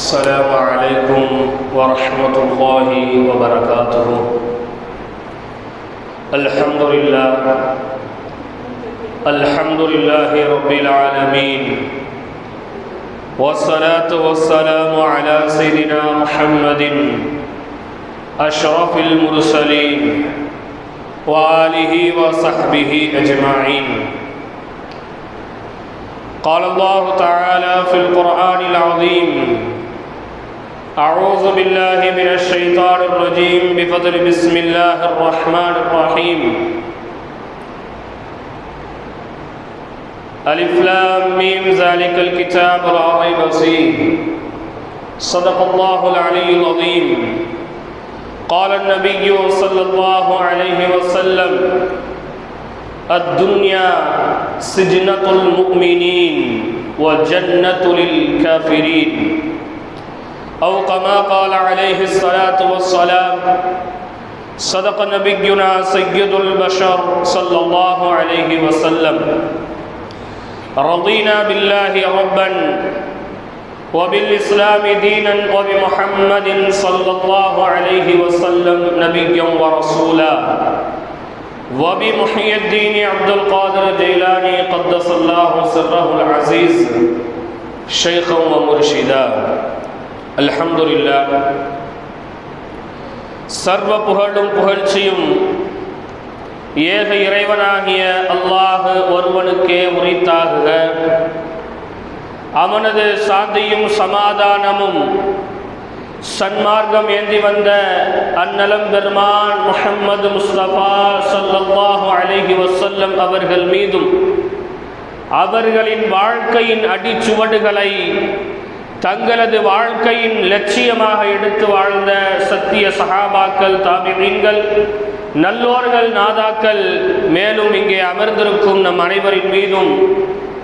السلام عليكم ورحمة الله وبركاته. الحمد لله. الحمد لله رب العالمين. والصلاة والسلام على سيدنا محمد أشرف المرسلين وآله وصحبه أجمعين. قال الله تعالى في القرآن العظيم أعوذ بالله من الشيطان الرجيم بفضل بسم الله الرحمن الرحيم. ألف لام ميم ذلك الكتاب لا ريب فيه صدق الله العلي العظيم. قال النبي صلى الله عليه وسلم الدنيا سجنة المؤمنين وجنة للكافرين. أو كما قال عليه الصلاة والسلام صدق نبينا سيد البشر صلى الله عليه وسلم. رضينا بالله ربا وبالإسلام دينا وبمحمد صلى الله عليه وسلم نبيا ورسولا. وبمحيي الدين عبد القادر الجيلاني قدس الله سره العزيز شيخا ومرشدا. அல்ஹம்துல்லா சர்வ புகழும் புகழ்ச்சியும் ஏக இறைவனாகிய அல்லாஹு ஒருவனுக்கே உரித்தாகுக. அவனது சாந்தியும் சமாதானமும் சன்மார்க்கம் ஏந்தி வந்த அந்நலம் பெருமான் முஹம்மது முஸ்தபா சல்லாஹு அலஹி வசல்லம் அவர்கள் மீதும் அவர்களின் வாழ்க்கையின் அடிச்சுவடுகளை தங்களது வாழ்க்கையின் லட்சியமாக எடுத்து வாழ்ந்த சத்திய சகாபாக்கள் தாபிமீன்கள் நல்லோர்கள் நாதாக்கள் மேலும் இங்கே அமர்ந்திருக்கும் நம் அனைவரின் மீதும்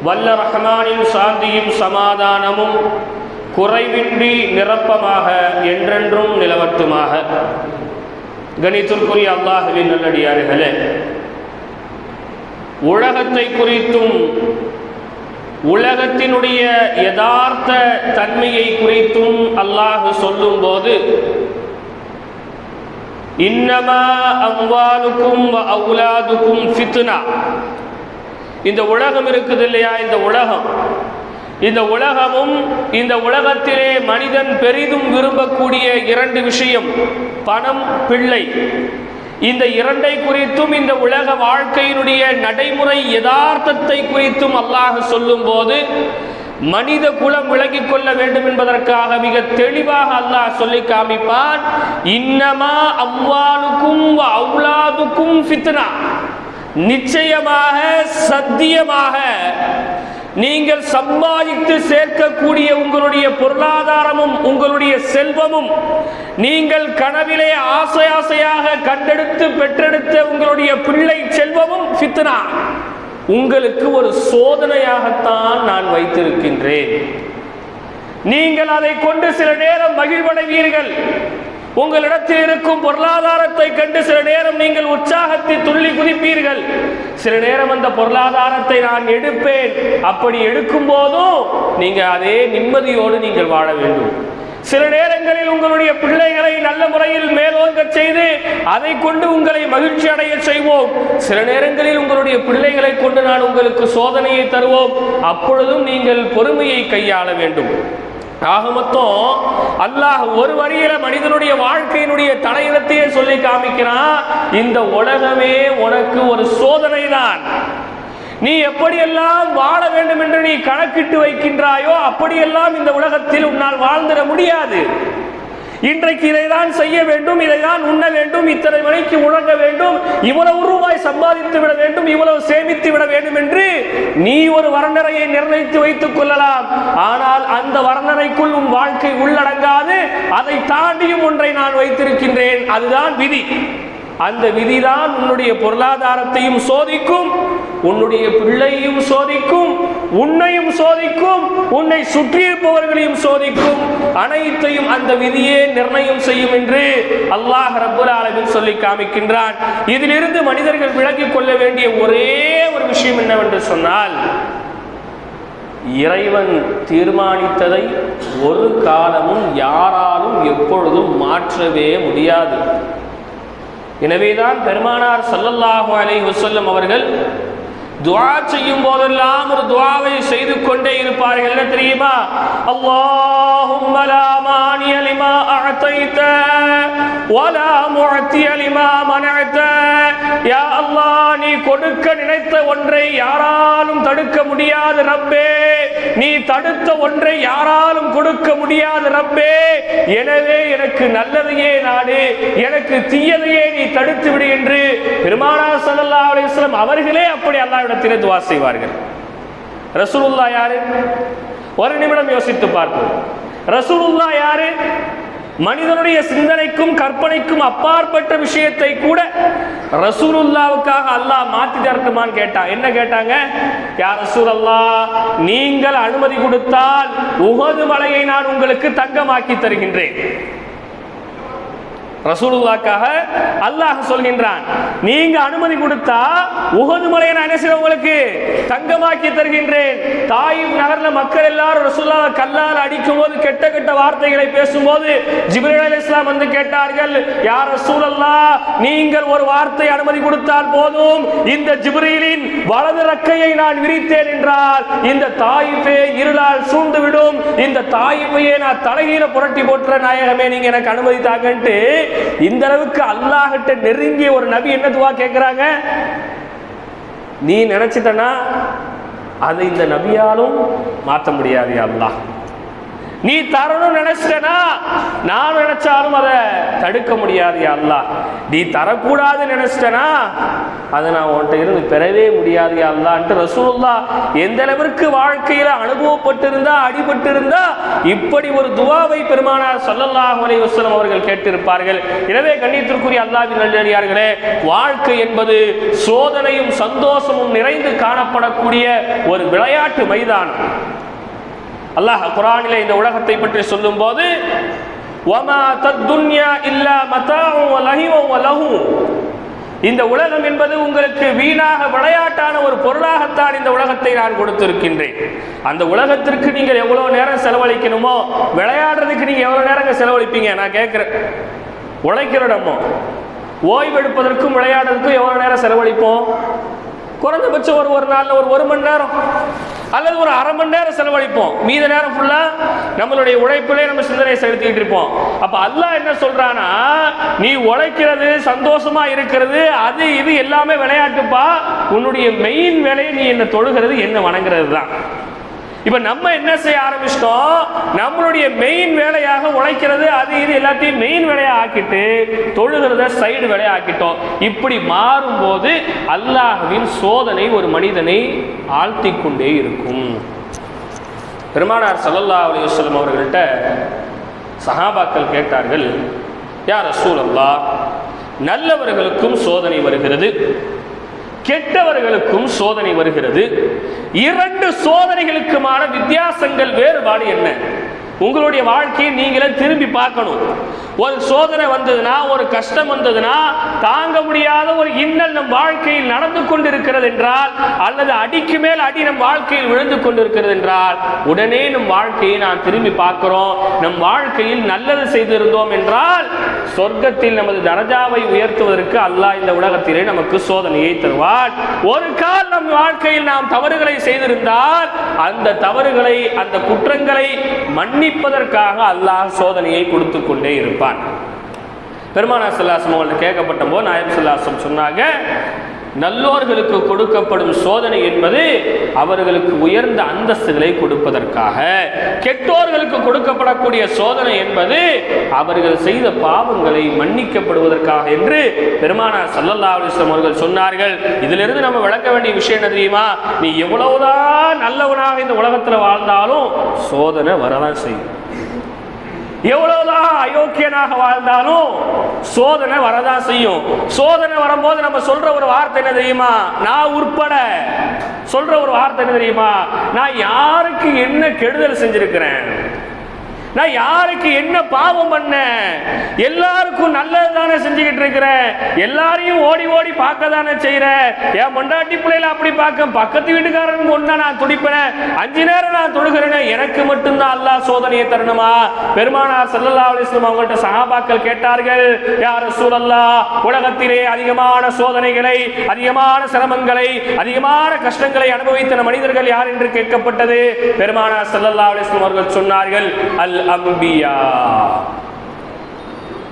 வல்ல ரஹ்மானின் சாந்தியும் சமாதானமும் குறைவின்றி நிரப்பமாக என்றென்றும் நிலவட்டுமாக. கணித்திற்குரிய அல்லாஹுவின் நல்லடியார்களே உலகத்தை குறித்தும் உலகத்தினுடைய யதார்த்த தன்மையை குறித்தும் அல்லாஹ் சொல்லும் போது இன்னமா அவ்வாலுக்கும் அவுலாதுக்கும் ஃபித்னா. இந்த உலகம் இருக்குது இல்லையா? இந்த உலகம். இந்த உலகமும் இந்த உலகத்திலே மனிதன் பெரிதும் விரும்பக்கூடிய இரண்டு விஷயம் பணம் பிள்ளை. இந்த இரண்டை குறித்தும் இந்த உலக வாழ்க்கையினுடைய நடைமுறை யதார்த்தத்தை குறித்தும் அல்லாஹ் சொல்லும் போது மனித குலம் விளங்கிக் கொள்ள வேண்டும் என்பதற்காக மிக தெளிவாக அல்லாஹ் சொல்லி காமிப்பான். இன்னமா அவ்வாலுக்கும் அவுலாதுக்கும் ஃபித்னா. நிச்சயமாக சத்தியமாக நீங்கள் சம்பாதித்து சேர்க்கக்கூடிய உங்களுடைய பொருளாதாரமும் உங்களுடைய செல்வமும் நீங்கள் கனவிலே ஆசை ஆசையாக கண்டெடுத்து பெற்றெடுத்த உங்களுடைய பிள்ளை செல்வமும் ஃபித்னா. உங்களுக்கு ஒரு சோதனையாகத்தான் நான் வைத்திருக்கின்றேன். நீங்கள் அதை கொண்டு சில நேரம் மகிழ்வடைவீர்கள். உங்களிடத்தில் இருக்கும் பொருளாதாரத்தை கண்டு சில நேரம் நீங்கள் உற்சாகத்தை துள்ளி குதிப்பீர்கள். சில நேரம் அந்த பொருளாதாரத்தை நான் எடுப்பேன். அப்படி எடுக்கும் போதும் நீங்க அதே நிம்மதியோடு நீங்கள் வாழ வேண்டும். சில நேரங்களில் உங்களுடைய பிள்ளைகளை நல்ல முறையில் மேலோங்க செய்து அதை கொண்டு உங்களை மகிழ்ச்சி அடைய செய்வோம். சில நேரங்களில் உங்களுடைய பிள்ளைகளை கொண்டு நான் உங்களுக்கு சோதனையை தருவோம். அப்பொழுதும் நீங்கள் பொறுமையை கையாள வேண்டும். ஆக மொத்தம் அல்லாஹ் ஒரு வரியில மனிதனுடைய வாழ்க்கையினுடைய தலையிடத்தையே சொல்லி காமிக்கிறான் இந்த உலகமே உனக்கு ஒரு சோதனை தான் நீ எப்படியெல்லாம் வாழ வேண்டும் என்று நீ கணக்கிட்டு வைக்கின்றாயோ அப்படியெல்லாம் இந்த உலகத்தில் உன்னால் வாழ்ந்துட முடியாது. இன்றைக்கு இதைதான் செய்ய வேண்டும் இதைதான் உண்ண வேண்டும் இத்தனை மணிக்கு முழங்க வேண்டும் இவ்வளவு ரூபாய் சம்பாதித்து விட வேண்டும் இவ்வளவு சேமித்து விட வேண்டும் என்று நீ ஒரு வர்ணனையை நிர்ணயித்து வைத்துக் கொள்ளலாம். ஆனால் அந்த வர்ணனைக்குள் உன் வாழ்க்கை உள்ளடங்காது அதை தாண்டியும் ஒன்றை நான் வைத்திருக்கின்றேன். அதுதான் விதி. அந்த விதிதான் உன்னுடைய பொருளாதாரத்தையும் சோதிக்கும் உன்னுடைய பிள்ளையும் சோதிக்கும் உன்னையும் சோதிக்கும் உன்னை சுற்றியிருப்பவர்களையும் சோதிக்கும். அனைத்தையும் அந்த விதியே நிர்ணயம் செய்யும் என்று அல்லாஹ் ரப்புல் சொல்லி காமிக்கின்றான். இதிலிருந்து மனிதர்கள் விளங்கிக் கொள்ள வேண்டிய ஒரே ஒரு விஷயம் என்னவென்று சொன்னால் இறைவன் தீர்மானித்ததை ஒரு காலமும் யாராலும் எப்பொழுதும் மாற்றவே முடியாது. எனவேதான் பெருமானார் சல்லல்லாஹு அலை வசல்லம் அவர்கள் துவா செய்யும் போதெல்லாம் ஒரு துவாவை செய்து கொண்டே இருப்பார்கள். என்ன தெரியுமா? அல்லாஹும்ம லா மானிய லிமா அஅதைத வலா முஅத்திய லிமா மனஅத யா அல்லா நீ கொடுக்க நினைத்த ஒன்றை யாராலும் தடுக்க முடியாது ரப்பே. நீ தடுத்த ஒன்றை யாராலும் கொடுக்க முடியாது ரப்பே. எனவே எனக்கு நல்லதையே நாடு எனக்கு தீயதையே நீ தடுத்து விடு என்று பெருமானா சல்லா அலைஹி அவர்களே அப்படி அல்லாவிடத்திலே துவா செய்வார்கள். ரசூலுல்லா யாரு? ஒரு நிமிடம் யோசித்து பார்ப்போம். ரசூலுல்லா யாரு? மனிதனுடைய சிந்தனைக்கும் கற்பனைக்கும் அப்பாற்பட்ட விஷயத்தை கூட ரசூலுல்லாவுக்காக அல்லாஹ் மாத்தி தரட்டுமான்னு கேட்டான் என்ன கேட்டாங்க? யார் ரசூலல்லா நீங்கள் அனுமதி கொடுத்தால் உகது மலையை நான் உங்களுக்கு தங்கமாக்கி தருகின்றேன். ரசூலுல்லாக்காக அல்லாஹ் சொல்கின்றான். நீங்க அனுமதி கொடுத்தா உகது மலையை நான் என்ன செய்வேன் உங்களுக்கு? தங்கமாக்கி தருகின்றேன். தாயிப் நகர்ல மக்கள் எல்லாரும் ரசூலுல்லாவை கல்லால் அடிக்கும் போது கெட்ட கெட்ட வார்த்தைகளை பேசும்போது ஜிப்ரீனால இஸ்லாம் வந்து கேட்டார்கள் யார் ரசூலல்லா நீங்கள் ஒரு வார்த்தை அனுமதி கொடுத்தால் போதும். இந்த ஜிப்ரீலின் வலது ரக்கையை நான் விரித்தேன் என்றால் இந்த தாயிப்பே இருளால் சூழ்ந்து விடும் இந்த தாயிப்பையே நான் தலைகீழ புரட்டி போட்டுற நாயகமே நீங்க எனக்கு அனுமதி தாங்கன்ட்டு இந்த அளவுக்கு அல்லாஹிட்ட நெருங்கிய ஒரு நபி என்ன துவா கேட்கிறாங்க நீ நினைச்சிட்டனா அதை இந்த நபியாலும் மாற்ற முடியாது அல்லாஹ். நீ தரணும் நினைச்சிட்டனா? நான் நினைச்சாலும் அதை தடுக்க முடியாது யா அல்லாஹ். நீ தரக்கூடாது நினைச்சிட்டனா? அதை நான் உன்கிட்ட இருந்து பெறவே முடியாது யா ரசூல்லா எந்த அளவிற்கு வாழ்க்கையில அனுபவப்பட்டிருந்தா அடிபட்டிருந்தா இப்படி ஒரு துவாவை பெருமானார் சொல்லல்லாஹ் அலி வசலம் அவர்கள் கேட்டிருப்பார்கள். எனவே கண்ணியத்திற்குரிய அல்லாவின் நல்லடியார்களே வாழ்க்கை என்பது சோதனையும் சந்தோஷமும் நிறைந்து காணப்படக்கூடிய ஒரு விளையாட்டு மைதானம். அல்லாஹ் குரானில் இந்த உலகத்தை பற்றி சொல்லும்போது வமா இந்த உலகம் என்பது உங்களுக்கு வீணாக விளையாட்டான ஒரு பொருளாகத்தான் இந்த உலகத்தை நான் கொடுத்திருக்கின்றேன். அந்த உலகத்திற்கு நீங்கள் எவ்வளவு நேரம் செலவழிக்கணுமோ விளையாடுறதுக்கு நீங்க எவ்வளவு நேரங்க செலவழிப்பீங்க? நான் கேட்கிறேன். உழைக்கிறடமோ ஓய்வெடுப்பதற்கும் விளையாடுறதுக்கும் எவ்வளவு நேரம் செலவழிப்போம்? குறைந்தபட்சம் ஒரு ஒரு நாளில் ஒரு ஒரு மணி நேரம். அல்லது ஒரு அரை மணி நேரம் செலவழிப்போம். மீத நேரம் ஃபுல்லா நம்மளுடைய உழைப்பிலே நம்ம சிந்தனை செலுத்திக்கிட்டு இருப்போம். அப்ப அல்லாஹ் என்ன சொல்றானா நீ உழைக்கிறது சந்தோஷமா இருக்கிறது அது இது எல்லாமே விளையாட்டுப்பா. உன்னுடைய மெயின் வேலையை நீ என்ன தொழுகிறது என்ன வணங்குறது தான் இப்போ நம்ம என்ன செய்ய ஆரம்பிச்சிட்டோம்? நம்மளுடைய மெயின் வேலையாக உழைக்கிறது அது இது எல்லாத்தையும் மெயின் வேலையாக ஆக்கிட்டு தொழுகிறத சைடு வேலையாக ஆக்கிட்டோம். இப்படி மாறும்போது அல்லாஹ்வின் சோதனை ஒரு மனிதனை ஆழ்த்தி கொண்டே இருக்கும். பெருமானார் சல்லல்லா அலைஹி அவர்கள்ட்ட சஹாபாக்கள் கேட்டார்கள் யார் ரசூலல்லா நல்லவர்களுக்கும் சோதனை வருகிறது. கெட்டவர்களுக்கும் சோதனை வருகிறது. இரண்டு சோதனைகளுக்குமான வித்தியாசங்கள் வேறுபாடு என்ன? உங்களுடைய வாழ்க்கையை நீங்களே திரும்பி பார்க்கணும். ஒரு சோதனை வந்ததுன்னா ஒரு கஷ்டம் வந்ததுன்னா தாங்க முடியாத ஒரு இன்னல் நம் வாழ்க்கையில் நடந்து கொண்டிருக்கிறது என்றால் அல்லது அடிக்கு மேல் அடி நம் வாழ்க்கையில் விழுந்து கொண்டிருக்கிறது என்றால் உடனே நம் வாழ்க்கையை நாம் திரும்பி பார்க்கிறோம். நம் வாழ்க்கையில் நல்லது செய்திருந்தோம் என்றால் சொர்க்கத்தில் நமது தரஜாவை உயர்த்துவதற்கு அல்லாஹ் இந்த உலகத்திலே நமக்கு சோதனையை தருவார் ஒரு கால் நம் வாழ்க்கையில் நாம் தவறுகளை செய்திருந்தால் அந்த தவறுகளை அந்த குற்றங்களை மன்னிப்பதற்காக அல்லாஹ் சோதனையை கொடுத்து கொண்டே இருப்பான் பெருமானா செல்லாசம் அவங்கள்ட்ட கேட்கப்பட்ட போது நாயம் செல்லாசம் சொன்னாங்க நல்லோர்களுக்கு கொடுக்கப்படும் சோதனை என்பது அவர்களுக்கு உயர்ந்த அந்தஸ்துகளை கொடுப்பதற்காக. கெட்டோர்களுக்கு கொடுக்கப்படக்கூடிய சோதனை என்பது அவர்கள் செய்த பாவங்களை மன்னிக்கப்படுவதற்காக என்று பெருமானார் சல்லல்லா அலைஹி அவர்கள் சொன்னார்கள். இதிலிருந்து நம்ம விளக்க வேண்டிய விஷயம் என்ன தெரியுமா? நீ எவ்வளவுதான் நல்லவனாக இந்த உலகத்தில் வாழ்ந்தாலும் சோதனை வரதான் செய்யும். எவ்வளவுதான் அயோக்கியனாக வாழ்ந்தாலும் சோதனை வரதான் செய்யும். சோதனை வரும்போது நம்ம சொல்ற ஒரு வார்த்தை என்ன தெரியுமா? நான் உட்பட. சொல்ற ஒரு வார்த்தை என்ன தெரியுமா? நான் யாருக்கு என்ன கெடுதல் செஞ்சிருக்கிறேன்? நான் யாருக்கு என்ன பாவம் பண்ணேன் எல்லாருக்கும் நல்லது தானே செஞ்சுக்கிட்டு இருக்கிறேன் எல்லாரையும் ஓடி ஓடி பார்க்க தானே செய்கிறேன் என் மொண்டாட்டி பிள்ளைகளை அப்படி பார்க்க பக்கத்து வீட்டுக்காரனுக்கு ஒன்றா நான் துடிப்பேன்? அஞ்சு நேரம் நான் தொழுகிறேனே? எனக்கு மட்டும்தான் அல்லாஹ் சோதனையை தரணுமா? பெருமானார் ஸல்லல்லாஹு அலிஸ்லம் அவங்கள்ட்ட சஹாபாக்கள் கேட்டார்கள் யார் சூழல்லா உலகத்திலே அதிகமான சோதனைகளை அதிகமான சிரமங்களை அதிகமான கஷ்டங்களை அனுபவித்த மனிதர்கள் யார் என்று கேட்கப்பட்டது? பெருமானார் ஸல்லல்லாஹு அலிஸ்லம் அவர்கள் சொன்னார்கள் அல் அம்பியா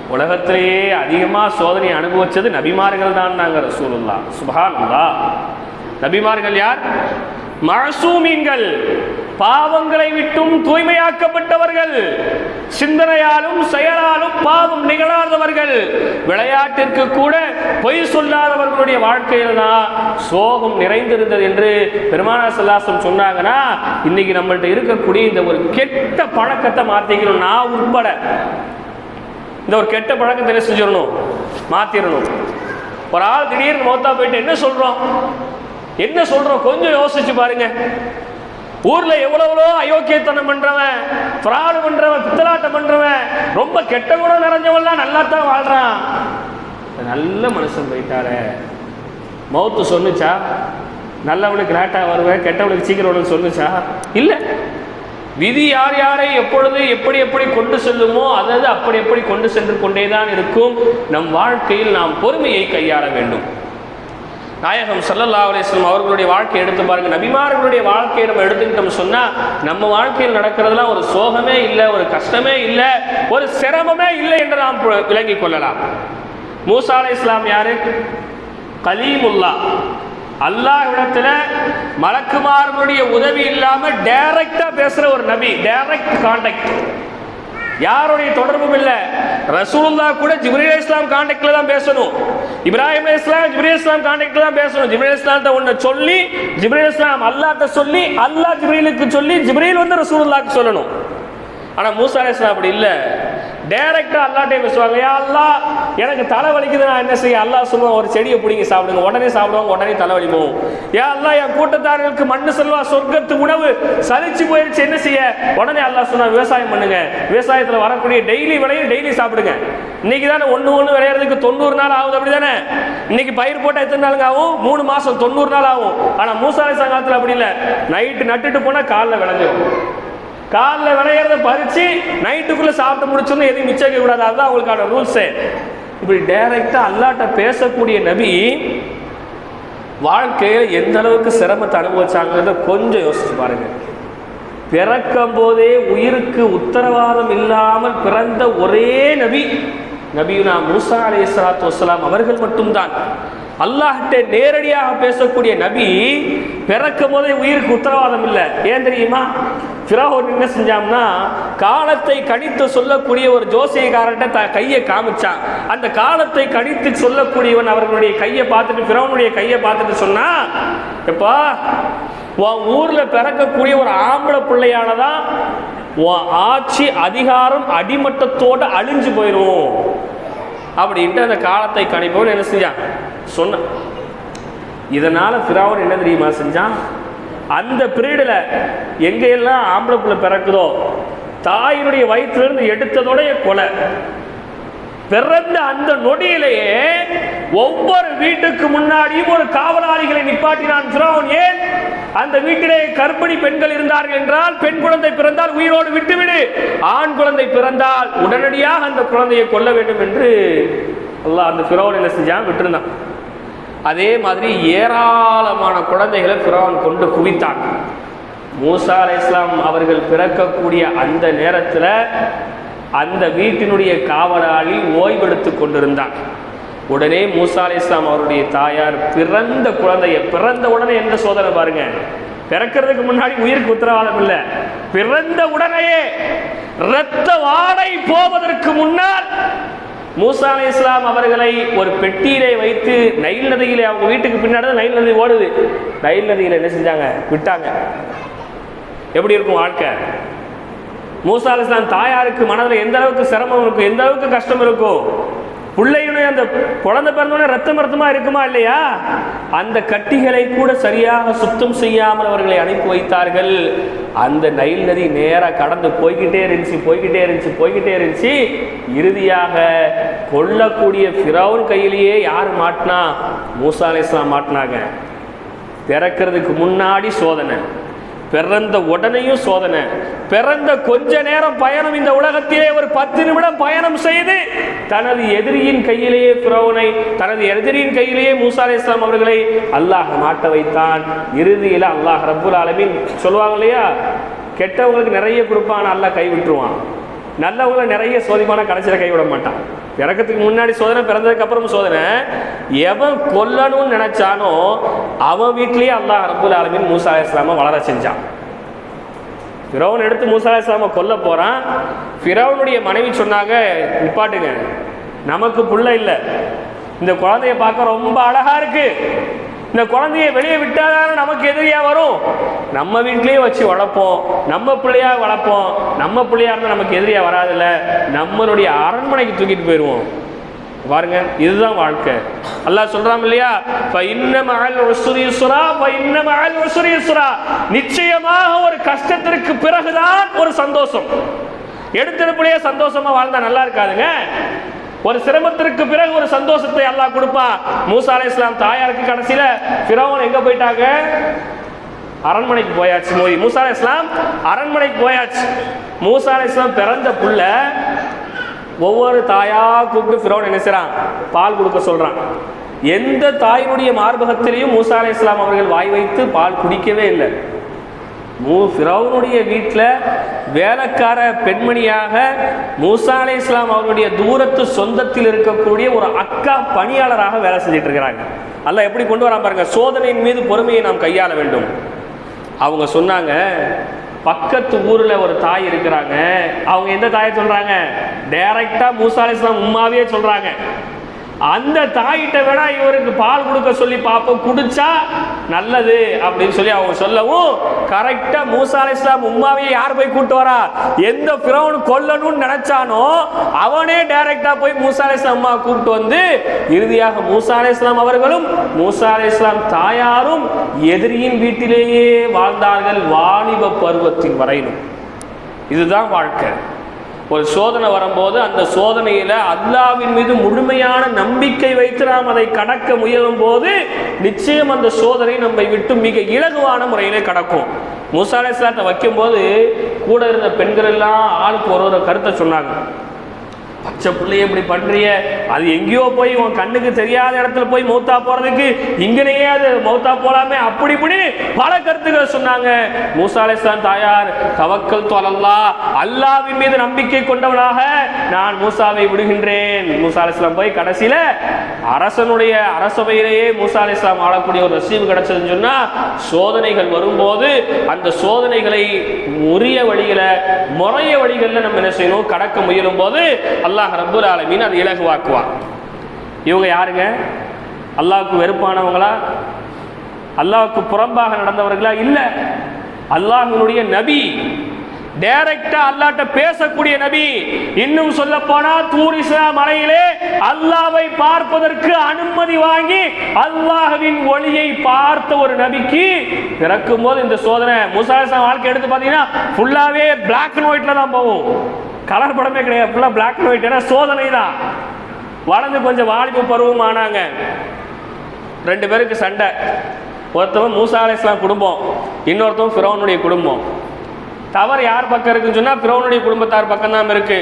உலகத்திலேயே அதிகமாக சோதனை அனுபவிச்சது நபிமார்கள் தான் நாங்கள் ரசூலுல்லா சுபஹானல்லா நபிமார்கள் யார்? மசூமீன்கள் பாவங்களை விட்டும் தூய்மையாக்கப்பட்டவர்கள் சிந்தனையாலும் செயலாலும் பாவம் நிகழாதவர்கள் விளையாட்டிற்கு கூட பொய் சொல்லாதவர்களுடைய வாழ்க்கையில் தான் சோகம் நிறைந்திருந்தது என்று பெருமானா சல்லாசம் சொன்னாங்கன்னா இன்னைக்கு நம்மள்ட்ட இருக்கக்கூடிய இந்த ஒரு கெட்ட பழக்கத்தை மாற்றிக்கணும் நான் உட்பட. இந்த ஒரு கெட்ட பழக்கத்தை என்ன செஞ்சிடணும்? மாத்திரணும். ஒரு ஆள் திடீர்னு மௌத்தா போயிட்டு என்ன சொல்றோம்? என்ன சொல்றோம்? கொஞ்சம் யோசிச்சு பாருங்க. ஊர்ல எவ்வளவோ அயோக்கியத்தனம் பண்றவன் பிராடு பண்றவன் பித்தலாட்டம் பண்றவன் ரொம்ப கெட்ட குணம் நிறைஞ்சவன்லாம் நல்லா தான் வாழ்றான். நல்ல மனுஷன் போயிட்டாரே. மௌத்து சொன்னுச்சா? நல்லவனுக்கு லேட்டாக வருவேன் கெட்டவனுக்கு சீக்கிரம் வருவேன்னு சொன்னுச்சா? இல்லை. விதி யார் யாரை எப்பொழுது எப்படி எப்படி கொண்டு செல்லுமோ அதாவது அப்படி எப்படி கொண்டு சென்று கொண்டே தான் இருக்கும். நம் வாழ்க்கையில் நாம் பொறுமையை கையாள வேண்டும். நாயகம் சல்லல்லா அலிஸ்லம் அவர்களுடைய வாழ்க்கையை எடுத்து பாருங்க. நபிமார்களுடைய வாழ்க்கையை நம்ம எடுத்துக்கிட்டோம் சொன்னா நம்ம வாழ்க்கையில் நடக்கிறதுலாம் ஒரு சோகமே இல்லை ஒரு கஷ்டமே இல்லை ஒரு சிரமமே இல்லை என்று நாம் பு- விளங்கிக் கொள்ளலாம். மூசா அலி இஸ்லாம் யாரு? கலீமுல்லா அல்லாஹ் இடத்துல மலக்குமார்களுடைய உதவி இல்லாம டைரக்டா பேசுற ஒரு நபி டைரக்ட் கான்டாக்ட் யாருடைய தொடர்பும் இல்லை. ரசூலுல்லா கூட ஜிப்ரீல் இஸ்லாம் கான்டாக்ட்ல தான் பேசணும். இப்ராஹிம் இஸ்லாம் ஜிப்ரீல் இஸ்லாம் கான்டாக்ட்ல தான் பேசணும். ஜிப்ரீல் இஸ்லாம்ட்ட ஒன்று சொல்லி ஜிப்ரீல் இஸ்லாம் அல்லாட்ட சொல்லி அல்லாஹ் ஜிப்ரீலுக்கு சொல்லி ஜிப்ரீல் வந்து ரசூலுல்லாஹ்க்கு சொல்லணும். ஆனா மூசா இஸ்லாம் அப்படி இல்லை. டைரக்டா அல்லாட்டே பேசுவாங்க யா அல்லா எனக்கு தலை வலிக்குது நான் என்ன செய்ய? அல்லா சொல்லுவோம் ஒரு செடியை பிடிங்கி சாப்பிடுங்க. உடனே சாப்பிடுவாங்க உடனே தலை வலிக்கும் யா அல்லாஹ் என் கூட்டத்தாரர்களுக்கு மண்ணு செல்வா சொர்க்கத்து உணவு சலிச்சு போயிருச்சு என்ன செய்ய? உடனே அல்லாஹ் சொன்னா விவசாயம் பண்ணுங்க. விவசாயத்துல வரக்கூடிய டெய்லி விளையும் டெய்லி சாப்பிடுங்க. இன்னைக்கு தானே ஒன்று ஒன்று விளையிறதுக்கு தொண்ணூறு நாள் ஆகுது அப்படி தானே? இன்னைக்கு பயிர் போட்டால் எத்தனை நாளுங்க ஆகும்? மூணு மாசம் தொண்ணூறு நாள் ஆகும். ஆனா மூசாலை சங்கத்தில் அப்படி இல்லை. நைட்டு நட்டுட்டு போனா காலில் விளைஞ்சிடும் காலைல விளையிறத பறித்து நைட்டுக்குள்ளே சாப்பிட்டு முடிச்சோன்னு எதுவும் மிச்சம் கூடாது அதுதான் அவங்களுக்கான ரூல்ஸு இப்படி டைரெக்டாக அல்லாட்ட பேசக்கூடிய நபி வாழ்க்கையில் எந்த அளவுக்கு சிரமத்தை அனுபவிச்சாங்கிறத கொஞ்சம் யோசிச்சு பாருங்கள் பிறக்கும் போதே உயிருக்கு உத்தரவாதம் இல்லாமல் பிறந்த ஒரே நபி நபியுனா மூசா அலி இஸ்லாத்து வசலாம் அவர்கள் மட்டும்தான். அல்லாஹ்கிட்ட நேரடியாக பேசக்கூடிய நபி பிறக்கும் போதே உயிருக்கு உத்தரவாதம் இல்லை. ஏன் தெரியுமா? ஃபிராஹோன் என்ன செஞ்சான்னா காலத்தை கணித்து சொல்லக்கூடிய ஒரு ஜோசியக்காரன்ட்ட த கையை காமிச்சான். அந்த காலத்தை கணித்து சொல்லக்கூடியவன் அவர்களுடைய கையை பார்த்துட்டு ஃபிரௌனுடைய கையை பார்த்துட்டு சொன்னா எப்பா உன் ஊரில் பிறக்கக்கூடிய ஒரு ஆம்பளை பிள்ளையானதான் உன் ஆட்சி அதிகாரம் அடிமட்டத்தோடு அழிஞ்சு போயிடும் அப்படின்ட்டு அந்த காலத்தை கணிப்பவன் என்ன செஞ்சான்? சொன்னான். இதனால ஃபிரௌன் என்ன தெரியுமா செஞ்சான்? அந்த பீரியடில் எங்கெல்லாம் ஆம்பளை பிள்ளை பிறக்குதோ தாயினுடைய வயிற்றிலிருந்து எடுத்ததோடைய கொலை. பிறந்த அந்த நொடியிலேயே ஒவ்வொரு வீட்டுக்கு முன்னாடியும் ஒரு காவலாளிகளை நிப்பாட்டினான் ஃபிரௌன். ஏன்? அந்த வீட்டிலே கர்ப்பிணி பெண்கள் இருந்தார்கள் என்றால் பெண் குழந்தை பிறந்தால் உயிரோடு விட்டுவிடு. ஆண் குழந்தை பிறந்தால் உடனடியாக அந்த குழந்தையை கொல்ல வேண்டும் என்று அல்லாஹ் அந்த ஃபிரௌன் என்ன செஞ்சான்? விட்டுருந்தான். அதே மாதிரி ஏராளமான குழந்தைகளை ஃபிரௌன் கொண்டு குவித்தான். மூசா அலை இஸ்லாம் அவர்கள் பிறக்கக்கூடிய அந்த நேரத்தில் அந்த வீட்டினுடைய காவலாளி ஓய்வெடுத்து கொண்டிருந்தான். உடனே மூசா அலி இஸ்லாம் அவருடைய தாயார் பிறந்த குழந்தைய பிறந்த உடனே எந்த சோதனை பாருங்க? பிறக்கிறதுக்கு முன்னாடி உயிருக்கு உத்தரவாதம் இல்லை. பிறந்த உடனேயே இரத்த வாடை போவதற்கு முன்னால் மூசா அலி இஸ்லாம் அவர்களை ஒரு பெட்டியிலே வைத்து நைல் நதியிலே அவங்க வீட்டுக்கு பின்னாடி தான் நைல் நதி ஓடுது. நைல் நதியில் என்ன செஞ்சாங்க? விட்டாங்க. எப்படி இருக்கும் வாழ்க்கை? மூசா அலி இஸ்லாம் தாயாருக்கு மனதில் எந்த அளவுக்கு சிரமம் இருக்கும்? எந்த அளவுக்கு கஷ்டம் இருக்கும்? பிள்ளையுடைய அந்த குழந்தை பிறந்தோடனே ரத்தம் ரத்தமாக இருக்குமா இல்லையா? அந்த கட்டிகளை கூட சரியாக சுத்தம் செய்யாமல் அவர்களை அனுப்பி வைத்தார்கள். அந்த நைல் நதி நேராக கடந்து போய்கிட்டே இருந்துச்சு போய்கிட்டே இருந்துச்சு போய்கிட்டே இருந்துச்சு. இறுதியாக கொல்லக்கூடிய ஃபிரௌன் கையிலேயே யார் மாட்டினா? மூசா மாட்டினாங்க. பிறக்கிறதுக்கு முன்னாடி சோதனை. பிறந்த உடனேயும் சோதனை. பிறந்த கொஞ்ச நேரம் பயணம் இந்த உலகத்திலே ஒரு பத்து நிமிடம் பயணம் செய்து தனது எதிரியின் கையிலேயே துறவனை தனது எதிரியின் கையிலேயே மூசா இஸ்லாம் அவர்களை அல்லாஹ் மாட்ட வைத்தான். இறுதியில் அல்லாஹ் ரபுல் ஆலமின் சொல்லுவாங்க இல்லையா? கெட்டவங்களுக்கு நிறைய கொடுப்பான் அல்லாஹ் கை விட்டுருவான் நல்லவங்களை நிறைய சோதிமான கடைசியில் கைவிட மாட்டான். இறக்கத்துக்கு முன்னாடி சோதனை பிறந்ததுக்கு அப்புறம் சோதனை. எவன் கொல்லணும்னு நினைச்சானோ அவன் வீட்லேயே அல்லாஹ் அரபுல் ஆலமின் மூசா அலைஹிஸ்ஸலாம வளர செஞ்சான். ஃபிரௌன் எடுத்து மூசா அலைஹிஸ்ஸலாம கொல்ல போறான். ஃபிரௌனுடைய மனைவி சொன்னாங்க நிப்பாட்டுங்க. நமக்கு புள்ள இல்லை. இந்த குழந்தைய பார்க்க ரொம்ப அழகா இருக்கு. இந்த குழந்தைய வெளியே விட்டாதான நமக்கு எதிரியா வரும்? நம்ம வீட்லேயே வச்சு வளர்ப்போம். நம்ம பிள்ளையா வளர்ப்போம். நம்ம பிள்ளையா இருந்தா நமக்கு எதிரியா வராதுல்ல. நம்மளுடைய அரண்மனைக்கு தூக்கிட்டு போயிடுவோம். பாருங்க இதுதான் வாழ்க்கை. அல்லாஹ் சொல்றான் இல்லையா? இன்ன மஅல் உஸ்ரி இன்ன நிச்சயமாக ஒரு கஷ்டத்திற்கு பிறகுதான் ஒரு சந்தோஷம். எடுத்தெடுப்புலயே சந்தோஷமா வாழ்ந்தா நல்லா இருக்காதுங்க. ஒரு சிரமத்திற்கு பிறகு ஒரு சந்தோஷத்தை அல்லாஹ் கொடுப்பான். மூசா இஸ்லாம் தாயாருக்கு கடைசியில பிறவன் எங்க போயிட்டாங்க? அரண்மனைக்கு போயாச்சு. மோய் மூசா இஸ்லாம் அரண்மனைக்கு போயாச்சு. மூசா இஸ்லாம் பிறந்த புள்ள ஒவ்வொரு தாயா கூப்பிட்டு ஃபிரௌன் என்ன பால் கொடுக்க சொல்றான். எந்த தாயினுடைய மார்பகத்திலையும் மூசா இஸ்லாம் அவர்கள் வாய் வைத்து பால் குடிக்கவே இல்லை. மூ ஃபிரௌனுடைய வீட்டில் வேலைக்கார பெண்மணியாக மூசா அலை இஸ்லாம் அவருடைய தூரத்து சொந்தத்தில் இருக்கக்கூடிய ஒரு அக்கா பணியாளராக வேலை செஞ்சுட்டு இருக்கிறாங்க. அல்ல எப்படி கொண்டு வரான் பாருங்க சோதனையின் மீது பொறுமையை நாம் கையாள வேண்டும். அவங்க சொன்னாங்க பக்கத்து ஊரில் ஒரு தாய் இருக்கிறாங்க. அவங்க எந்த தாயை சொல்கிறாங்க டைரக்டா மூசா அலை இஸ்லாம் உம்மாவே சொல்கிறாங்க அந்த தாயிட்ட விட இவருக்கு பால் கொடுக்க சொல்லி பார்ப்போம் குடிச்சா நல்லது அப்படின்னு சொல்லி அவங்க சொல்லவும் கரெக்டா மூசா இஸ்லாம் உம்மாவே யார் போய் கூட்டு வரா? எந்த பிரவுன் கொல்லணும்னு நினைச்சானோ அவனே டைரக்டா போய் மூசா இஸ்லாம் அம்மா கூப்பிட்டு வந்து இறுதியாக மூசா இஸ்லாம் அவர்களும் மூசா இஸ்லாம் தாயாரும் எதிரியின் வீட்டிலேயே வாழ்ந்தார்கள் வாலிப பருவத்தின் வரையிலும். இதுதான் வாழ்க்கை. ஒரு சோதனை வரும்போது அந்த சோதனையில் அல்லாவின் மீது முழுமையான நம்பிக்கை வைத்து நாம் அதை கடக்க முயலும் போது நிச்சயம் அந்த சோதனை நம்மை விட்டு மிக இலகுவான முறையிலே கடக்கும். மூசா சாத்தை வைக்கும்போது கூட இருந்த பெண்கள் எல்லாம் ஆளுக்கு ஒரு ஒரு கருத்தை சொன்னாங்க. பச்சை பிள்ளைய இப்படி பண்றிய. அது எங்கேயோ போய் உன் கண்ணுக்கு தெரியாத இடத்துல போய் மௌத்தா போறதுக்கு இங்கனையே அது மௌத்தா போலாமே. அப்படி இப்படி பல கருத்துக்களை சொன்னாங்க. மூசா தாயார் தவக்கல் தொலல்லா அல்லாவின் மீது நம்பிக்கை கொண்டவனாக நான் மூசாவை விடுகின்றேன். மூசா போய் கடைசியில அரசனுடைய அரசவையிலேயே மூசா அலைஹிஸ்ஸலாம் ஆளக்கூடிய ஒரு ரசீவு கிடைச்சதுன்னு சொன்னா சோதனைகள் வரும்போது அந்த சோதனைகளை உரிய வழிகளை முறைய வழிகளில் நம்ம என்ன செய்யணும்? கடக்க முயலும் போது அல்லாஹ் ரப்புல் ஆலமீன் அது இலகுவாக்குவான். இவங்க யாருங்க? அல்லாவுக்கு வெறுப்பானவங்களா? அல்லாவுக்கு புறம்பாக நடந்தவர்களா? இல்ல. அல்லாஹினுடைய நபி. டைரக்டா அல்லாட்ட பேசக்கூடிய நபி. இன்னும் சொல்ல போனா தூரிசா மலையிலே அல்லாவை பார்ப்பதற்கு அனுமதி வாங்கி அல்லாஹவின் ஒளியை பார்த்த ஒரு நபிக்கு பிறக்கும் போது இந்த சோதனை முசாசா வாழ்க்கை எடுத்து பார்த்தீங்கன்னா ஃபுல்லாவே பிளாக் அண்ட் ஒயிட்ல தான் போகும். கலர் படமே கிடையாது. ஃபுல்லாக பிளாக் அண்ட் ஒயிட் ஏன்னா சோதனை தான் வளர்ந்து கொஞ்சம் வாலிப பருவம் ஆனாங்க. ரெண்டு பேருக்கு சண்டை. ஒருத்தவன் மூசா அலிஸ்லாம் குடும்பம். இன்னொருத்தவன் ஃபிரோனுடைய குடும்பம். தவறு யார் பக்கம் இருக்குன்னு சொன்னால் ஃபிரோனுடைய குடும்பத்தார் பக்கம் தான் இருக்கு.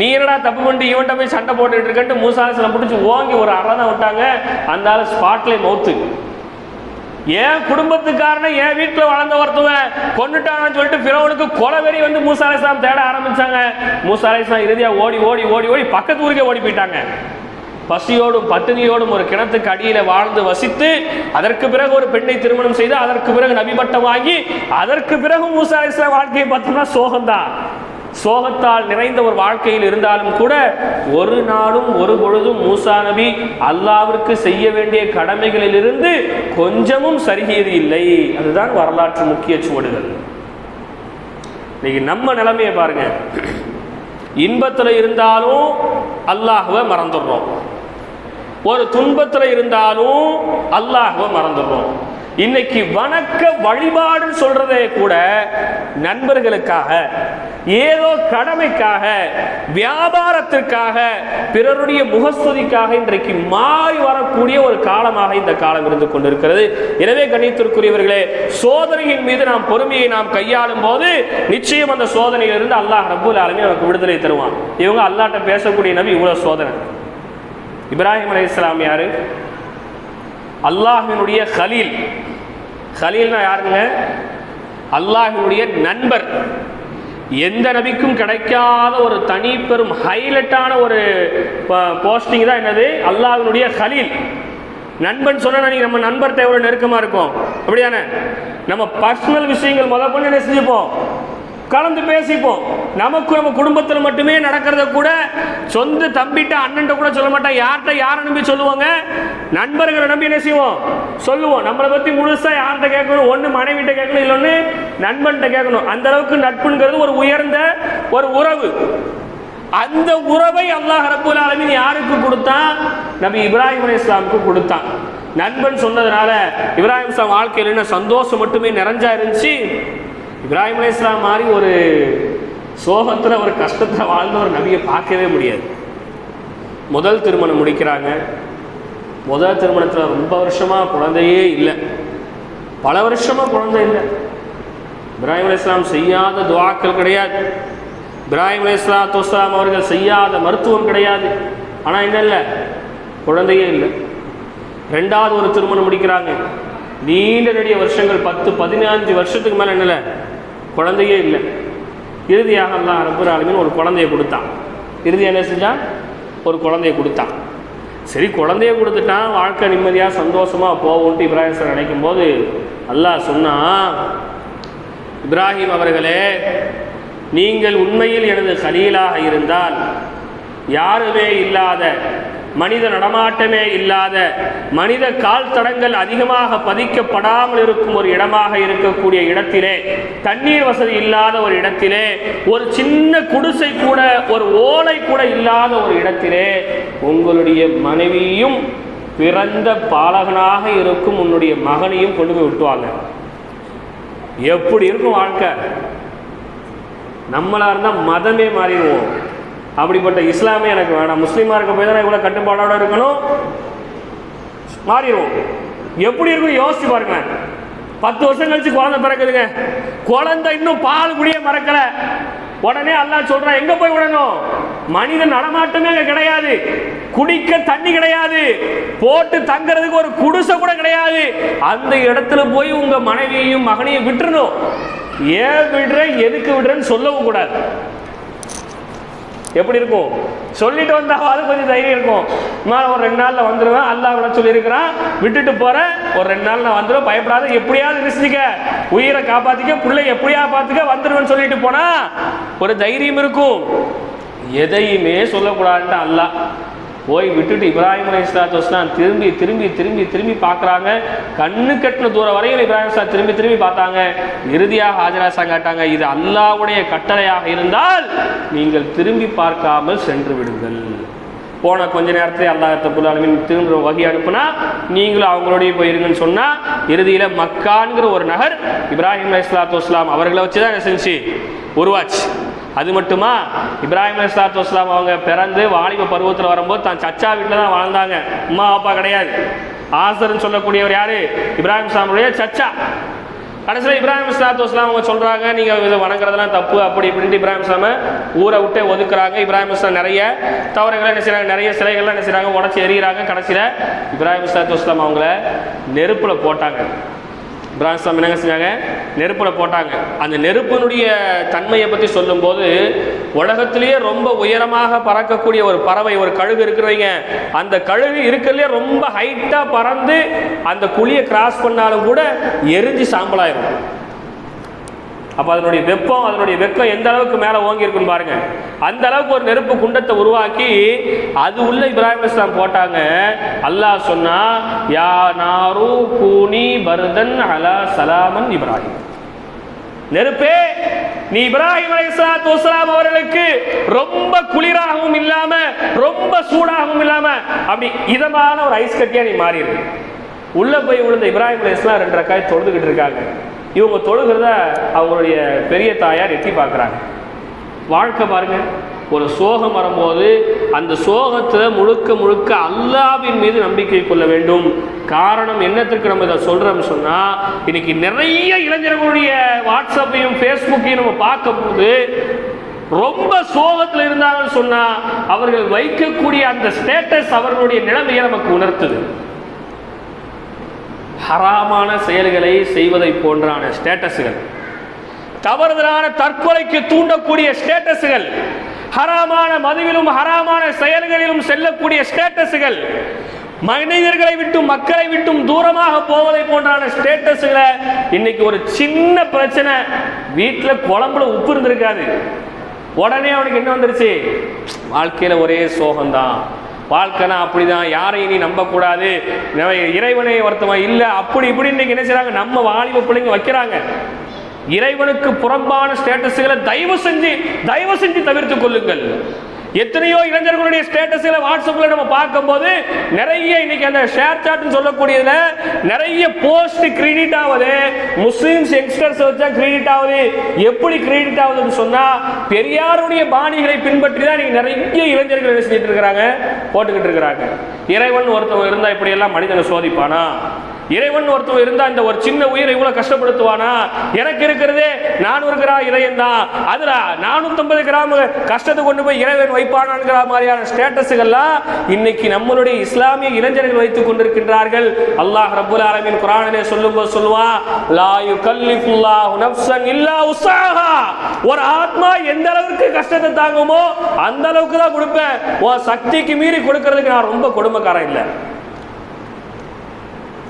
நீ என்னடா தப்பு பண்ணிட்டு இவன்ட்ட போய் சண்டை போட்டுட்டு இருக்கன்ட்டு மூசா பிடிச்சி ஓங்கி ஒரு அறை தான் விட்டாங்க. அந்த ஆள் ஸ்பாட்லேயே மௌத்து என் குடும்பத்துக்காரன என் வீட்டில் வளர்ந்த ஒருத்தவன் கொண்டுட்டான்னு சொல்லிட்டு பிறவனுக்கு கொலவெறி வந்து மூசா அலைஹிஸ்ஸலாம் தேட ஆரம்பிச்சாங்க. மூசா அலைஹிஸ்ஸலாம் இறுதியாக ஓடி ஓடி ஓடி ஓடி பக்கத்து ஊருக்கே ஓடி போயிட்டாங்க. பசியோடும் பட்டினியோடும் ஒரு கிணத்துக்கு அடியில் வாழ்ந்து வசித்து அதற்கு பிறகு ஒரு பெண்ணை திருமணம் செய்து அதற்கு பிறகு நபிபட்டம் வாங்கி அதற்கு பிறகு மூசா அலைஹிஸ்ஸலாம் வாழ்க்கையை பார்த்தோம்னா சோகம்தான். சோகத்தால் நிறைந்த ஒரு வாழ்க்கையில் இருந்தாலும் கூட ஒரு நாளும் ஒரு பொழுதும் மூசா நபி அல்லாவிற்கு செய்ய வேண்டிய கடமைகளிலிருந்து கொஞ்சமும் சருகியது இல்லை. அதுதான் வரலாற்று முக்கிய சுவடுகள். இன்னைக்கு நம்ம நிலைமையை பாருங்க. இன்பத்தில் இருந்தாலும் அல்லாஹுவை மறந்துடுறோம். ஒரு துன்பத்தில் இருந்தாலும் அல்லாஹுவை மறந்துடுறோம். இன்னைக்கு வணக்க வழிபாடுன்னு சொல்றதே கூட நண்பர்களுக்காக ஏதோ கடமைக்காக வியாபாரத்திற்காக பிறருடைய முகஸ்துதிக்காக இன்றைக்கு மாறி வரக்கூடிய ஒரு காலமாக இந்த காலம் இருந்து கொண்டிருக்கிறது. எனவே கணித்திற்குரியவர்களே சோதனையின் மீது நாம் பொறுமையை நாம் கையாளும் போது நிச்சயம் அந்த சோதனையிலிருந்து அல்லாஹ் ரபுல் ஆலமே நமக்கு விடுதலை தருவான். இவங்க அல்லாட்ட பேசக்கூடிய நபி இவ்வளவு சோதனை. இப்ராஹிம் அலி இஸ்லாம் யாரு? அல்லாஹினுடைய கலீல். ஹலீல்னா யாருங்க? அல்லாஹினுடைய நண்பர். எந்த நபிக்கும் கிடைக்காத ஒரு தனி பெரும் ஹைலைட்டான ஒரு போஸ்டிங் தான் என்னது? அல்லாஹினுடைய கலீல். நண்பன் சொன்னா நீங்கள் நம்ம நண்பர்கிட்ட எவ்வளவு நெருக்கமா இருக்கும்? அப்படிதானே நம்ம பர்சனல் விஷயங்கள் முதல் கொண்டு என்ன செஞ்சுப்போம்? கலந்து பேசிப்போம். நமக்கு நம்ம குடும்பத்தில் மட்டுமே நடக்கிறத கூட சொந்த தம்பிட்ட அண்ணன்ட்ட கூட சொல்ல மாட்டோம் யார்கிட்ட யாரை நம்பி சொல்லுவாங்க? நண்பர்களை நம்பி என்ன செய்வோம்? சொல்லுவோம். நம்மளை பற்றி முழுசாக யார்கிட்ட கேட்கணும்? ஒன்று மனைவிட்ட கேட்கணும் இல்லொன்று நண்பன்கிட்ட கேட்கணும். அந்த அளவுக்கு நட்புங்கிறது ஒரு உயர்ந்த ஒரு உறவு. அந்த உறவை அல்லாஹ் ரப்பூல் ஆலமின் யாருக்கு கொடுத்தான்? நபி இப்ராஹிம் அலி இஸ்லாமுக்கு கொடுத்தான். நண்பன் சொன்னதுனால இப்ராஹிம் இஸ்லாம் வாழ்க்கையில் என்ன சந்தோஷம் மட்டுமே நிறைஞ்சா இருந்துச்சு? இப்ராஹிம் அலைஹிஸ் இஸ்லாம் மாதிரி ஒரு சோகத்தில் ஒரு கஷ்டத்தில் வாழ்ந்த ஒரு நபியை பார்க்கவே முடியாது. முதல் திருமணம் முடிக்கிறாங்க. முதல் திருமணத்தில் ரொம்ப வருஷமாக குழந்தையே இல்லை. பல வருஷமாக குழந்தை இல்லை. இப்ராஹிம் அலைஹிஸ் இஸ்லாம் செய்யாத துவாக்கள் கிடையாது. இப்ராஹிம் அலைஹிஸ்ஸலாத்து வஸ்ஸலாம் அவர்கள் செய்யாத மருத்துவம் கிடையாது. ஆனால் என்ன இல்லை? குழந்தையே இல்லை. ரெண்டாவது ஒரு திருமணம் முடிக்கிறாங்க. நீண்ட நெடிய வருஷங்கள் பத்து பதினஞ்சு வருஷத்துக்கு மேலே என்னல குழந்தையே இல்லை. இறுதியாக அல்லாஹ் ரப்பர் ஆலமீன் ஒரு குழந்தைய கொடுத்தான். இறுதி என்ன செஞ்சான் ஒரு குழந்தைய கொடுத்தான். சரி குழந்தைய கொடுத்துட்டான் வாழ்க்கை நிம்மதியாக சந்தோஷமாக போகும்ட்டு இப்ராஹிம் சார் நினைக்கும் போது அல்லாஹ் சொன்னா இப்ராஹிம் அவர்களே நீங்கள் உண்மையில் எனது கலீலாக இருந்தால் யாருமே இல்லாத மனித நடமாட்டமே இல்லாத மனித கால் தடங்கள் அதிகமாக பதிக்கப்படாமல் இருக்கும் ஒரு இடமாக இருக்கக்கூடிய இடத்திலே தண்ணீர் வசதி இல்லாத ஒரு இடத்திலே ஒரு சின்ன குடிசை கூட ஒரு ஓலை கூட இல்லாத ஒரு இடத்திலே உங்களுடைய மனைவியும் பிறந்த பாலகனாக இருக்கும் உன்னுடைய மகனையும் கொண்டு போய் விட்டுவாங்க. எப்படி இருக்கும் வாழ்க்கை? நம்மளா இருந்தால் மதமே மாறிடுவோம். அப்படிப்பட்ட இஸ்லாமே எனக்கு வேணாம். முஸ்லீமாக இருக்க போய் தான் இவ்வளோ கட்டுப்பாடோட இருக்கணும்? மாறிடுவோம். எப்படி இருக்கும் யோசிச்சு பாருங்க. பத்து வருஷம் கழிச்சு குழந்தை பிறக்குதுங்க. குழந்தை இன்னும் பால் குடிய மறக்கல. உடனே அல்லா சொல்றான் எங்க போய் விடணும்? மனித நடமாட்டமே அங்க கிடையாது. குடிக்க தண்ணி கிடையாது. போட்டு தங்குறதுக்கு ஒரு குடிசை கூட கிடையாது. அந்த இடத்துல போய் உங்க மனைவியையும் மகனையும் விட்டுறணும். ஏன் விடுற எதுக்கு விடுறேன்னு சொல்லவும் கூடாது. எப்படி இருக்கும்? சொல்லிட்டு வந்தாவது கொஞ்சம் தைரியம் இருக்கும். நான் ஒரு ரெண்டு நாளில் வந்துடுவேன் அல்லா விட சொல்லியிருக்கிறான். விட்டுட்டு போகிறேன் ஒரு ரெண்டு நாள் நான் வந்துடுவேன் பயப்படாத. எப்படியாவது நிச்சயிக்க உயிரை காப்பாற்றிக்க பிள்ளை எப்படியா பார்த்துக்க வந்துடுவேன்னு சொல்லிட்டு போனால் ஒரு தைரியம் இருக்கும். எதையுமே சொல்லக்கூடாதுன்ட்டு அல்லாஹ் போய் விட்டுட்டு இப்ராஹிம் அலி இஸ்லாத்து வஸ்லாம் திரும்பி திரும்பி திரும்பி திரும்பி பார்க்குறாங்க. கண்ணு கட்டின தூரம் வரையில் இப்ராஹிம் இஸ்லாம் திரும்பி திரும்பி பார்த்தாங்க. இறுதியாக ஹாஜராசா காட்டாங்க இது அல்லாவுடைய கட்டளையாக இருந்தால் நீங்கள் திரும்பி பார்க்காமல் சென்று விடுங்கள். போன கொஞ்ச நேரத்தில் அல்லாஹ் தபுல் ஆலமின் திரும்ப வகி அனுப்புனா நீங்களும் அவங்களோடய போயிருங்கன்னு சொன்னால் இறுதியில் மக்கான்கிற ஒரு நகர் இப்ராஹிம் அலி இஸ்லாத்து வஸ்லாம் அவர்களை வச்சு தான் என்ன செஞ்சு? உருவாச்சு. அது மட்டுமா? இப்ராஹிம் அலிஸ்லாத்து வஸ்லாம் அவங்க பிறந்து வாலிப பருவத்தில் வரும்போது தான் சச்சா வீட்டில் தான் வாழ்ந்தாங்க. அம்மா அப்பா கிடையாது. ஆசர்னு சொல்லக்கூடியவர் யாரு? இப்ராஹிம் இஸ்லாமுடைய சச்சா. கடைசியில் இப்ராஹிம் இஸ்லாத்து வஸ்லாம் அவங்க சொல்கிறாங்க நீங்கள் இதை வணங்குறதெல்லாம் தப்பு அப்படி இப்படின்ட்டு இப்ராஹிம் இஸ்லாம ஊரை விட்டே ஒதுக்குறாங்க. இப்ராஹிம் இஸ்லாம் நிறைய தவறுகளை என்ன செய்கிறாங்க நிறைய சிலைகள்லாம் என்ன செய்கிறாங்க உடச்சி எறிகிறாங்க. கடைசியில் இப்ராஹிம் இஸ்லாத்து வஸ்லாம் அவங்கள நெருப்பில் போட்டாங்க. இப்ராஹிம் சாமி என்னங்க செஞ்சாங்க? நெருப்பில் போட்டாங்க. அந்த நெருப்பினுடைய தன்மையை பற்றி சொல்லும்போது உலகத்திலேயே ரொம்ப உயரமாக பறக்கக்கூடிய ஒரு பறவை ஒரு கழுகு இருக்கிறவங்க. அந்த கழுகு இருக்கிறதுலே ரொம்ப ஹைட்டாக பறந்து அந்த குழியை கிராஸ் பண்ணாலும் கூட எரிஞ்சு சாம்பலாயிரும். அப்போ அதனுடைய வெப்பம் அதனுடைய வெப்பம் எந்த அளவுக்கு மேலே ஓங்கியிருக்குன்னு பாருங்க. அந்த அளவுக்கு ஒரு நெருப்பு குண்டத்தை உருவாக்கி அது உள்ள இப்ராஹிம் இஸ்லாம் போட்டாங்க. அல்லாஹ் சொன்னா யா நாரு கூனி பர்தன் அலா சலாமன் இப்ராஹிம். நெருப்பே நீ இப்ராஹிம் அலைஹிஸ்ஸலாத்து வஸலாம் அவர்களுக்கு ரொம்ப குளிராகவும் இல்லாம ரொம்ப சூடாகவும் இல்லாம அப்படி இதமான ஒரு ஐஸ் கட்டியா நீ மாறிடு உள்ள போய் விழுந்த இப்ராஹிம் அலைஹிஸ்ஸலாம் ரெண்டு ரக்காய் தொழுதுகிட்டு இருக்காங்க. இவங்க தொழுகிறத அவங்களுடைய பெரிய தாயார் எட்டி பார்க்குறாங்க. வாழ்க்கை பாருங்க ஒரு சோகம் வரும்போது அந்த சோகத்தில் முழுக்க முழுக்க அல்லாவின் மீது நம்பிக்கை கொள்ள வேண்டும். காரணம் என்னத்திற்கு நம்ம இதை சொல்கிறோம்னு சொன்னால் இன்னைக்கு நிறைய இளைஞர்களுடைய வாட்ஸ்அப்பையும் ஃபேஸ்புக்கையும் நம்ம பார்க்கும்போது ரொம்ப சோகத்தில் இருந்தாங்கன்னு சொன்னால் அவர்கள் வைக்கக்கூடிய அந்த ஸ்டேட்டஸ் அவர்களுடைய நிலைமையை நமக்கு உணர்த்துது. ஹராமான செயல்களை செய்வதை போன்றான ஸ்டேட்டஸுகள். தவறுதலான தற்கொலைக்கு தூண்டக்கூடிய ஸ்டேட்டஸுகள். ஹராமான மதுவிலும் ஹராமான செயல்களிலும் செல்லக்கூடிய ஸ்டேட்டஸுகள். மனிதர்களை விட்டும் மக்களை விட்டும் தூரமாக போவதை போன்றான ஸ்டேட்டஸுகளை இன்னைக்கு ஒரு சின்ன பிரச்சனை. வீட்டில் குழம்புல உப்பு இருந்திருக்காது. உடனே அவனுக்கு என்ன வந்துருச்சு? வாழ்க்கையில் ஒரே சோகம்தான். வாழ்க்கைனா அப்படிதான் யாரையும் நீ நம்பக்கூடாது? இறைவனை ஒருத்தவன் இல்லை அப்படி இப்படி இன்னைக்கு என்ன செய்கிறாங்க நம்ம வாலிப பிள்ளைங்க வைக்கிறாங்க. இறைவனுக்கு புறம்பான ஸ்டேட்டஸுகளை தயவு செஞ்சு தயவு செஞ்சு தவிர்த்து கொள்ளுங்கள். எத்தனையோ இளைஞர்களுடைய ஸ்டேட்டஸில் வாட்ஸ்அப்பில் நம்ம பார்க்கும்போது நிறைய இன்னைக்கு அந்த ஷேர் சாட்னு சொல்லக்கூடியதுல நிறைய போஸ்ட் கிரெடிட் ஆகுது. முஸ்லீம்ஸ் யங்ஸ்டர்ஸ் வச்சா கிரெடிட் ஆகுது. எப்படி கிரெடிட் ஆகுதுன்னு சொன்னால் பெரியாருடைய பாணிகளை பின்பற்றி தான் நீங்கள் நிறைய இளைஞர்கள் என்ன செஞ்சுட்டு இருக்கிறாங்க? போட்டுக்கிட்டு இருக்கிறாங்க. இறைவன் ஒருத்தவங்க இருந்தால் இப்படியெல்லாம் மனிதனை சோதிப்பானா? இறைவன் ஒருத்தன் இருந்தா இந்த ஒரு சின்ன உயிரை இவ்வளவு கஷ்டப்படுத்துவானா? எனக்கு இருக்கிறதே நானூறு கிராம் இதயம் தான். அதுல நானூத்தம்பது கிராம் கஷ்டத்தை கொண்டு போய் இறைவன் வைப்பானாங்கிற மாதிரியான ஸ்டேட்டஸுகள்லாம் இன்னைக்கு நம்மளுடைய இஸ்லாமிய இளைஞர்கள் வைத்துக் கொண்டிருக்கின்றார்கள். அல்லாஹ் ரபுல் ஆலமின் குரானிலே சொல்லும் சொல்லும்போது சொல்லுவான் லா யுகல்லிஃபுல்லாஹு நஃப்ஸன் இல்லா உஸ்ஸாஹா. ஒரு ஆத்மா எந்த அளவுக்கு கஷ்டத்தை தாங்குமோ அந்த அளவுக்கு தான் கொடுப்பேன். உன் சக்திக்கு மீறி கொடுக்கறதுக்கு நான் ரொம்ப கொடுமைக்காரன் இல்லை.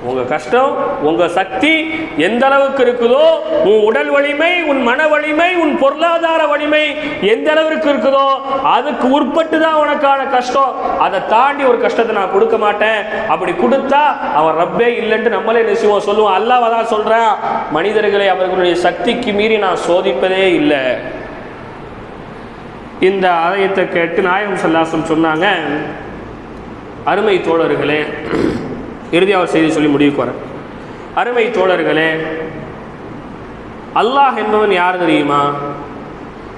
உங்கள் கஷ்டம் உங்கள் சக்தி எந்த அளவுக்கு இருக்குதோ உன் உடல் வலிமை உன் மன வலிமை உன் பொருளாதார வலிமை எந்த அளவுக்கு இருக்குதோ அதுக்கு உட்பட்டு தான் உனக்கான கஷ்டம். அதை தாண்டி ஒரு கஷ்டத்தை நான் கொடுக்க மாட்டேன். அப்படி கொடுத்தா அவன் ரப்பே இல்லைன்ட்டு நம்மளே நிச்சயம் சொல்லுவோம் அல்லாஹ் தான் சொல்கிறேன் மனிதர்களை அவர்களுடைய சக்திக்கு மீறி நான் சோதிப்பதே இல்லை. இந்த ஆலயத்தை கேட்டு நாயகம் சல்லாசம் சொன்னாங்க அருமை தோழர்களே இறுதியாக செய்தி சொல்லி முடிவுக்கு வரேன். அருமை தோழர்களே அல்லாஹ் என்பவன் யார் தெரியுமா?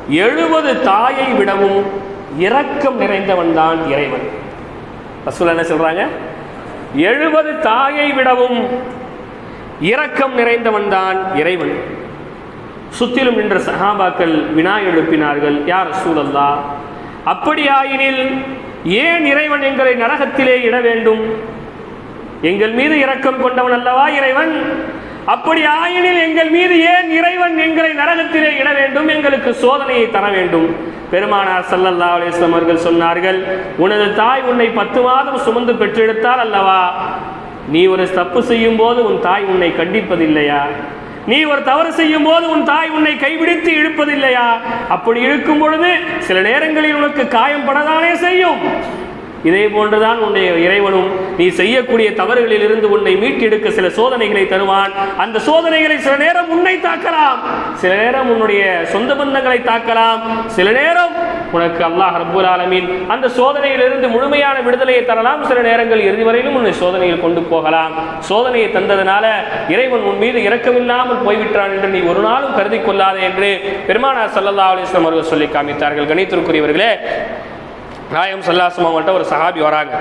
எழுபது தாயை விடவும் இரக்கம் நிறைந்தவன் தான் இறைவன். ரசூல் என்ன சொல்றாங்க? எழுபது தாயை விடவும் இரக்கம் நிறைந்தவன் தான் இறைவன். சுத்திலும் நின்ற சஹாபாக்கள் வினா எழுப்பினார்கள் யார் சூழல்லா அப்படியாயினில் ஏன் இறைவன் எங்களை நரகத்திலே இட வேண்டும்? எங்கள் மீது இரக்கம் கொண்டவன் அல்லவா இறைவன்? அப்படி ஆயினில் எங்கள் மீது ஏன் இறைவன் எங்களை நரகத்திலே இட வேண்டும் எங்களுக்கு சோதனையை தர வேண்டும்? பெருமானார் சல்லல்லா அலிஸ்லாம் அவர்கள் சொன்னார்கள் உனது தாய் உன்னை பத்து மாதம் சுமந்து பெற்றெடுத்தால் அல்லவா? நீ ஒரு தப்பு செய்யும் போது உன் தாய் உன்னை கண்டிப்பதில்லையா? நீ ஒரு தவறு செய்யும் போது உன் தாய் உன்னை கைபிடித்து இழுப்பதில்லையா? அப்படி இழுக்கும் பொழுது சில நேரங்களில் உனக்கு காயம் படதானே செய்யும்? இதே போன்றுதான் உன்னுடைய இறைவனும் நீ செய்யக்கூடிய தவறுகளில் இருந்து உன்னை மீட்டெடுக்க சில சோதனைகளை தருவான். அந்த சோதனைகளை சில நேரம் உன்னை தாக்கலாம். சில நேரம் உன்னுடைய சொந்த பந்தங்களை தாக்கலாம். சில நேரம் உனக்கு அல்லாஹ் ரப்பூல் ஆலமீன் அந்த சோதனையிலிருந்து முழுமையான விடுதலையை தரலாம். சில நேரங்கள் இறுதி வரையிலும் உன்னை சோதனையில் கொண்டு போகலாம். சோதனையை தந்ததனால இறைவன் உன் மீது இரக்கமில்லாமல் போய்விட்டான் என்று நீ ஒரு நாளும் கருதி கொள்ளாதே என்று பெருமானார் சல்லல்லா அலிஸ்லாம் அவர்கள் சொல்லி காமித்தார்கள். கணித்திற்குரியவர்களே நாயம் சல்லாஸ்லம் அவங்கள்ட்ட ஒரு சஹாபி வராங்க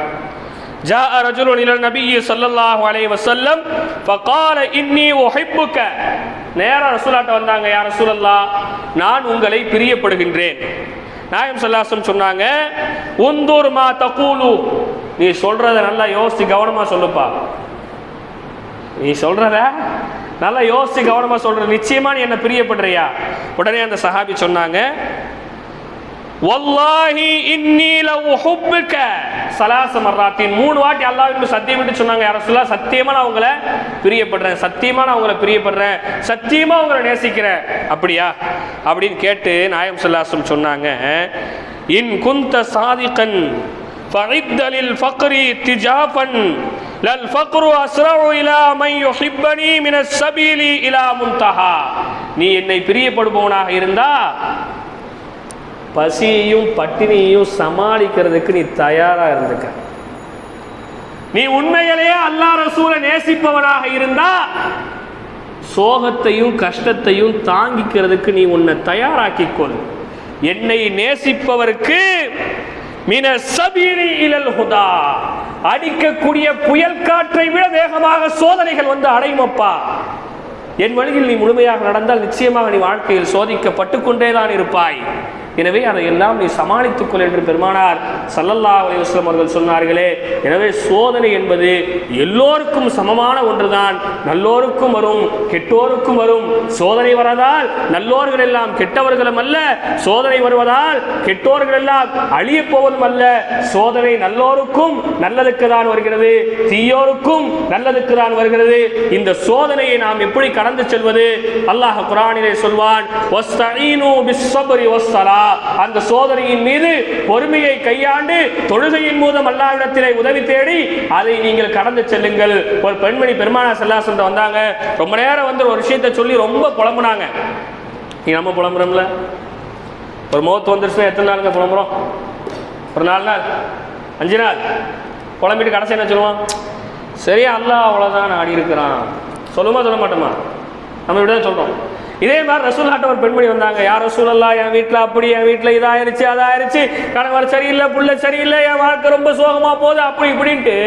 جاء رجل إلى النبي صلى الله عليه وسلم فقال إني أحبك நேரா ரசூலாட்ட வந்தாங்க யார் ரசூலல்லா நான் உங்களை பிரியப்படுகின்றேன் நாயம் சல்லாசம் சொன்னாங்க உந்தூர் மா தகூலு நீ சொல்றத நல்லா யோசிச்சு கவனமா சொல்லுப்பா நீ சொல்றத நல்லா யோசிச்சு கவனமா சொல்ற நிச்சயமா நீ என்ன பிரியப்படுறியா உடனே அந்த சஹாபி சொன்னாங்க வல்லாஹி இன்னீல உஹுப்புக்க சலாச மர்ராத்தின் மூணு வாட்டி அல்லாஹ்வின் சத்தியமிட்டு சொன்னாங்க. யார சொல்லா சத்தியமா பிரியப்படுறேன். சத்தியமா நான் உங்களை பிரியப்படுறேன். சத்தியமா உங்களை நேசிக்கிறேன். அப்படியா? அப்படின்னு கேட்டு நாயம் சல்லாசம் சொன்னாங்க. இன் குந்த சாதிகன் ஃபஇத்தலில் ஃபக்ரி திஜாஃபன் லல் ஃபக்ரு அஸ்ரவு இலா மை யுஹிப்பனி மினஸ் சபீலி இலா முன்தஹா. நீ என்னை பிரியப்படுபவனாக இருந்தா பசியையும் பட்டினியையும் சமாளிக்கிறதுக்கு நீ தயாராக இருந்துக்க. நீ உண்மையிலேயே அல்லாஹ் ரசூலை நேசிப்பவனாக இருந்தா சோகத்தையும் கஷ்டத்தையும் தாங்கிக்கிறதுக்கு நீ உன்னை தயாராக்கிக்கொள் என்னை நேசிப்பவருக்கு மின சபீரி இலல் ஹுதா அடிக்கக்கூடிய புயல் காற்றை விட வேகமாக சோதனைகள் வந்து அடையுமப்பா. என் வழியில் நீ முழுமையாக நடந்தால் நிச்சயமாக நீ வாழ்க்கையில் சோதிக்கப்பட்டு கொண்டேதான் இருப்பாய். எனவே அதையெல்லாம் நீ சமாளித்துக் கொள் என்று பெருமானார் சல்லல்லா அலைவாஸ்லம் அவர்கள் சொன்னார்களே. எனவே சோதனை என்பது எல்லோருக்கும் சமமான ஒன்றுதான். நல்லோருக்கும் வரும் கெட்டோருக்கும் வரும். சோதனை வரதால் நல்லோர்கள் எல்லாம் கெட்டவர்களும் அல்ல. சோதனை வருவதால் கெட்டோர்கள் எல்லாம் அழிய போவதும் அல்ல. சோதனை நல்லோருக்கும் நல்லதுக்கு தான் வருகிறது. தீயோருக்கும் நல்லதுக்கு தான் வருகிறது. இந்த சோதனையை நாம் எப்படி கடந்து செல்வது? அல்லாஹ் குரானிலே சொல்வான் "வஸ்தஈனு பிஸ்ஸப்ரி வஸ்ஸலா." அந்த சோதனையின் மீது பொறுமையை கையாண்டு தொழுகையின் மூலம் அல்லாஹ்விடத்திலே உதவி தேடி அதை நீங்கள் கடந்து செல்லுங்கள். ஒரு பெண்மணி பெருமானா செல்லாசன் வந்தாங்க. ரொம்ப நேரம் வந்து ஒரு விஷயத்தை சொல்லி ரொம்ப புலம்புனாங்க. நீ நம்ம புலம்புறோம்ல? ஒரு முகத்து வந்துருச்சுன்னா எத்தனை நாளுங்க புலம்புறோம்? ஒரு நாலு நாள்? அஞ்சு நாள்? புலம்பிட்டு கடைசி என்ன சொல்லுவான்? சரியா அல்லாஹ் அவ்வளோதான் ஆடி இருக்கிறான். சொல்லுமா சொல்ல மாட்டோமா? நம்ம இப்படி தான் சொல்கிறோம் இதே மாதிரி ரசூல்லாட்ட ஒரு பெண்மணி வந்தாங்க. யார் ரசூலல்லா என் வீட்டில் அப்படி என் வீட்டில் இதாயிருச்சு அதாயிருச்சு. கணவர் சரியில்லை புள்ள சரியில்லை என் வாழ்க்கை ரொம்ப சோகமாக போகுது அப்படி இப்படின்ட்டு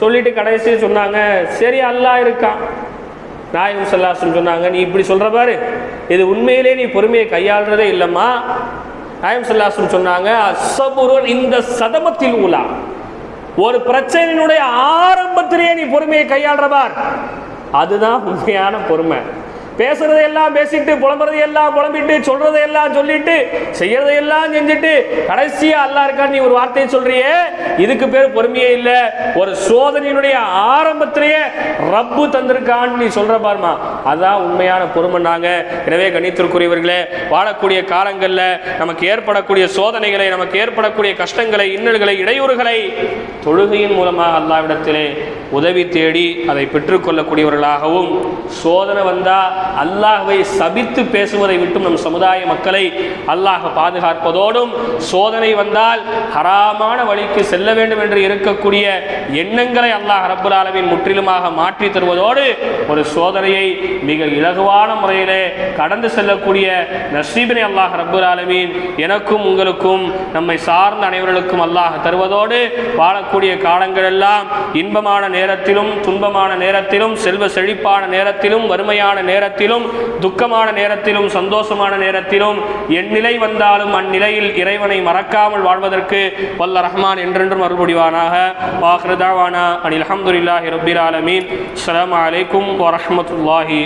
சொல்லிட்டு கடைசி சொன்னாங்க. சரி அல்லாஹ் இருக்கான். நாயகம் சல்லாசன் சொன்னாங்க. நீ இப்படி சொல்கிற பாரு. இது உண்மையிலே நீ பொறுமையை கையாளுறதே இல்லைம்மா. நாயம் சல்லாசன் சொன்னாங்க அசபுருன் இந்த சதமத்தில் உலா ஒரு பிரச்சனையினுடைய ஆரம்பத்திலேயே நீ பொறுமையை கையாளுறபார் அதுதான் உண்மையான பொறுமை. பேசுறதை எல்லாம் பேசிட்டு புலம்புறதை எல்லாம் புலம்பிட்டு சொல்றதை எல்லாம் சொல்லிட்டு செய்யறதை எல்லாம் செஞ்சுட்டு கடைசியா அல்லா இருக்கா நீ ஒரு வார்த்தையை சொல்றியே. இதுக்கு பேர் பொறுமையே இல்ல. ஒரு சோதனையினுடைய ஆரம்பத்திலேயே ரப்பு தந்திருக்கான்னு நீ சொல்ற பாருமா. அதான் உண்மையான பொறுமைனாங்க எனவே கணித்திற்குரியவர்களே வாழக்கூடிய காலங்களில் நமக்கு ஏற்படக்கூடிய சோதனைகளை நமக்கு ஏற்படக்கூடிய கஷ்டங்களை இன்னல்களை இடையூறுகளை தொழுகையின் மூலமாக அல்லாவிடத்திலே உதவி தேடி அதை பெற்றுக்கொள்ளக்கூடியவர்களாகவும் சோதனை வந்தால் அல்லாஹ்வை சபித்து பேசுவதை விட்டும் நம் சமுதாய மக்களை அல்லாஹ் பாதுகாப்பதோடும் சோதனை வந்தால் ஹராமான வழிக்கு செல்ல வேண்டும் என்று இருக்கக்கூடிய எண்ணங்களை அல்லாஹ் ரப்புல் ஆலமின் முற்றிலுமாக மாற்றி தருவதோடு ஒரு சோதனையை மிக இலகுவான முறையிலே கடந்து செல்லக்கூடிய நசீபினை அல்லாஹ் ரபுல் ஆலமீன் எனக்கும் உங்களுக்கும் நம்மை சார்ந்த அனைவர்களுக்கும் அல்லாஹ் தருவதோடு வாழக்கூடிய காலங்களெல்லாம் இன்பமான நேரத்திலும் துன்பமான நேரத்திலும் செல்வ செழிப்பான நேரத்திலும் வறுமையான நேரத்தில் நேரத்திலும் துக்கமான நேரத்திலும் சந்தோஷமான நேரத்திலும் என் நிலை வந்தாலும் அந்நிலையில் இறைவனை மறக்காமல் வாழ்வதற்கு வல்ல ரஹ்மான் என்றென்றும் அருள்புடிவானாக வாஹ்ருதாவானா அனில் அஹமதுல்லாஹி ரபில் ஆலமீன். அலாம் அலைக்கும் வரஹ்மத்துல்லாஹி